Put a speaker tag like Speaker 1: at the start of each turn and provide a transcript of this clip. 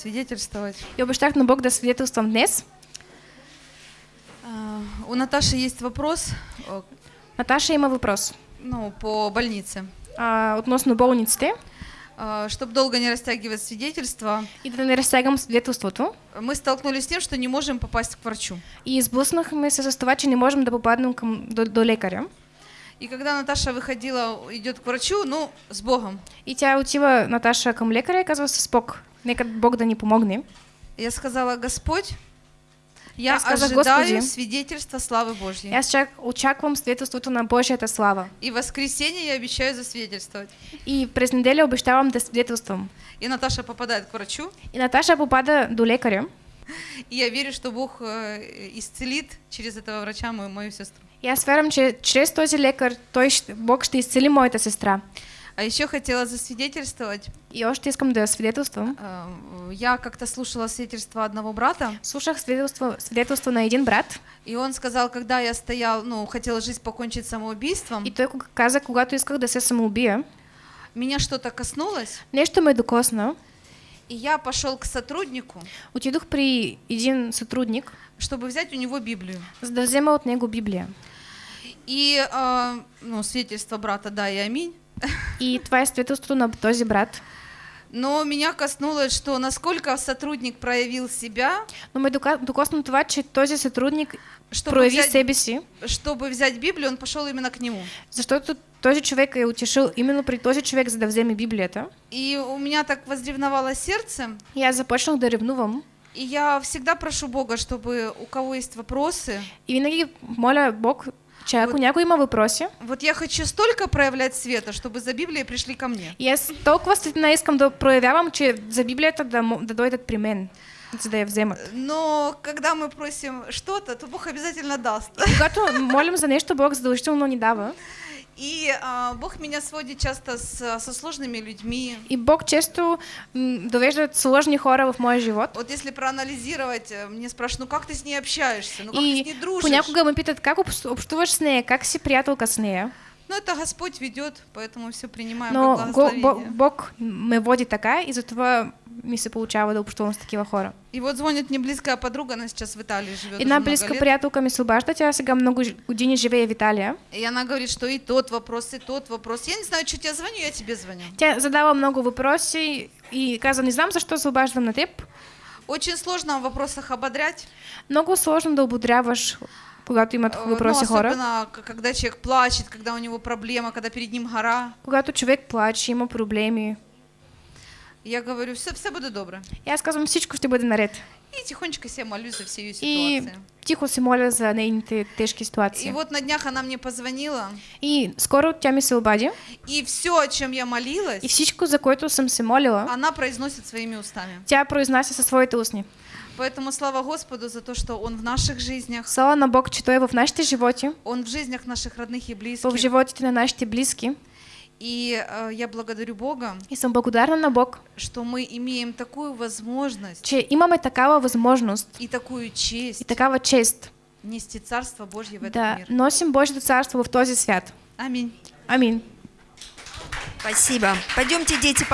Speaker 1: свидетельствовать.
Speaker 2: И обещах на Бог да свидетелствам днес.
Speaker 1: У Наташи есть вопрос э,
Speaker 2: Наташа има въпрос.
Speaker 1: ну, по больнице.
Speaker 2: А, относно болниците
Speaker 1: Чтобы долго не растягивать свидетельство,
Speaker 2: и да не разтягам свидетелството.
Speaker 1: мы столкнулись с тем, что не можем попасть к врачу.
Speaker 2: И сблъснахме се с това, че не можем да попаднем към, до, до лекаря.
Speaker 1: И когда Наташа выходила, идет к врачу, ну, с Богом.
Speaker 2: И тя отива Наташа към лекаря и казва с Бог. Нека Бог да ни помогне.
Speaker 1: Я сказала, Господь, я
Speaker 2: Я сказала,
Speaker 1: ожидаю
Speaker 2: Господи.
Speaker 1: свидетельства славы Божьей.
Speaker 2: Аз чак, очаквам свидетелството на Божията слава.
Speaker 1: И в воскресенье я обещаю засвидетельствовать.
Speaker 2: И през неделя обещавам да свидетелствам.
Speaker 1: И Наташа попадает к врачу,
Speaker 2: И Наташа попада до лекаря.
Speaker 1: и я верю, что Бог э, исцелит через этого врача мою, мою сестру.
Speaker 2: И аз вярвам, че чрез този лекар той Бог ще изцели моята сестра.
Speaker 1: А еще хотела засвидетельствовать.
Speaker 2: И още искам да свидетелствам.
Speaker 1: Э, Я как-то слушала свидетельство одного брата,
Speaker 2: Слушах свидетелство, свидетелство на един брат.
Speaker 1: и он сказал, когда я стоял, ну, хотел жизнь покончить самоубийством,
Speaker 2: И кога- каза, когато исках да се самоубия,
Speaker 1: меня что-то коснулось,
Speaker 2: нещо ме докосна.
Speaker 1: и я пошел к сотруднику,
Speaker 2: Отидох при един сътрудник,
Speaker 1: чтобы взять у него Библию.
Speaker 2: да взема от него Библия.
Speaker 1: И, а, ну, свидетельство брата, да и аминь.
Speaker 2: И е свидетелството на този брат.
Speaker 1: Но меня коснулось, что насколько сотрудник проявил себя,
Speaker 2: Но дока- докосна това, че този сътрудник
Speaker 1: чтобы
Speaker 2: прояви
Speaker 1: взять,
Speaker 2: себе си,
Speaker 1: чтобы взять Библию, он пошел именно к нему.
Speaker 2: защото този човек е отишъл именно при този човек, за да вземе Библията.
Speaker 1: И у меня так возревновало сердце,
Speaker 2: аз започнах да ревнувам.
Speaker 1: и я всегда прошу Бога, чтобы у кого есть вопросы,
Speaker 2: И винаги моля Бог, че ако
Speaker 1: Вот.
Speaker 2: някой има въпроси,
Speaker 1: вот я хочу столько проявлять света, чтобы за Библией пришли ко мне.
Speaker 2: и аз толкова светлина искам да проявявам, че за Библията да, мо- да дойдат при мен, за да я вземат.
Speaker 1: Но когда мы просим что-то, то Бог обязательно даст.
Speaker 2: Когато молим за нещо, Бог задължително ни дава.
Speaker 1: И а, Бог меня сводит часто с, со сложными людьми.
Speaker 2: И Бог често м, довежда сложни хора в моя живот.
Speaker 1: Вот если проанализировать, э, мне спрашивают, ну как ты с ней общаешься, ну как ты с
Speaker 2: И
Speaker 1: ней дружишь?
Speaker 2: понякога ме питат как общ- общуваш с нея, как си приятелка с нея.
Speaker 1: Ну это Господь ведет, поэтому все принимаем
Speaker 2: Но
Speaker 1: как
Speaker 2: го,
Speaker 1: благословение.
Speaker 2: Бог, Бог ме води така и затова ми се получава да общувам с такива хора.
Speaker 1: И вот звонит мне близкая подруга, она сейчас в Италии живет
Speaker 2: Една близка приятелка ми се обажда, тя сега много години живее в Италия.
Speaker 1: И она говорит, что и тот вопрос, и тот вопрос. Я не знаю, что тебе звоню, я тебе звоню.
Speaker 2: Тя задава много въпроси и каза, не знам защо се обаждам на теб.
Speaker 1: Очень сложно в вопросах ободрять.
Speaker 2: Много сложно да ободряваш, когато имат
Speaker 1: Э,
Speaker 2: въпроси
Speaker 1: ну,
Speaker 2: хора.
Speaker 1: особенно, к- когда человек плачет, когда у него проблема, когда перед ним гора.
Speaker 2: Когато човек плаче, има проблеми.
Speaker 1: Я говорю, все, все будет добре.
Speaker 2: Аз казвам, всичко ще бъде наред.
Speaker 1: И тихонечко себе молюсь за все ее
Speaker 2: И тихо се моля за нейните тежки ситуации.
Speaker 1: И вот на днях она мне позвонила,
Speaker 2: И скоро тя ми се обади.
Speaker 1: и все, о чем я молилась,
Speaker 2: И всичко, за което съм се молила,
Speaker 1: она произносит своими устами.
Speaker 2: тя произнася със своите устни.
Speaker 1: Поэтому слава Господу за то, что Он в наших жизнях,
Speaker 2: Слава на Бог, че Той е в нашите животи,
Speaker 1: Он в жизнях наших родных и
Speaker 2: в
Speaker 1: близких.
Speaker 2: животите на нашите близки.
Speaker 1: И э, я благодарю Бога,
Speaker 2: И съм благодарна на Бог,
Speaker 1: что мы имеем такую возможность
Speaker 2: че имаме такава възможност
Speaker 1: и такую
Speaker 2: и
Speaker 1: честь
Speaker 2: такава чест
Speaker 1: нести Царство Божье в этот
Speaker 2: да
Speaker 1: мир.
Speaker 2: носим Божието царство в този свят.
Speaker 1: Аминь.
Speaker 2: Амин.
Speaker 3: Спасибо. Пойдемте, дети,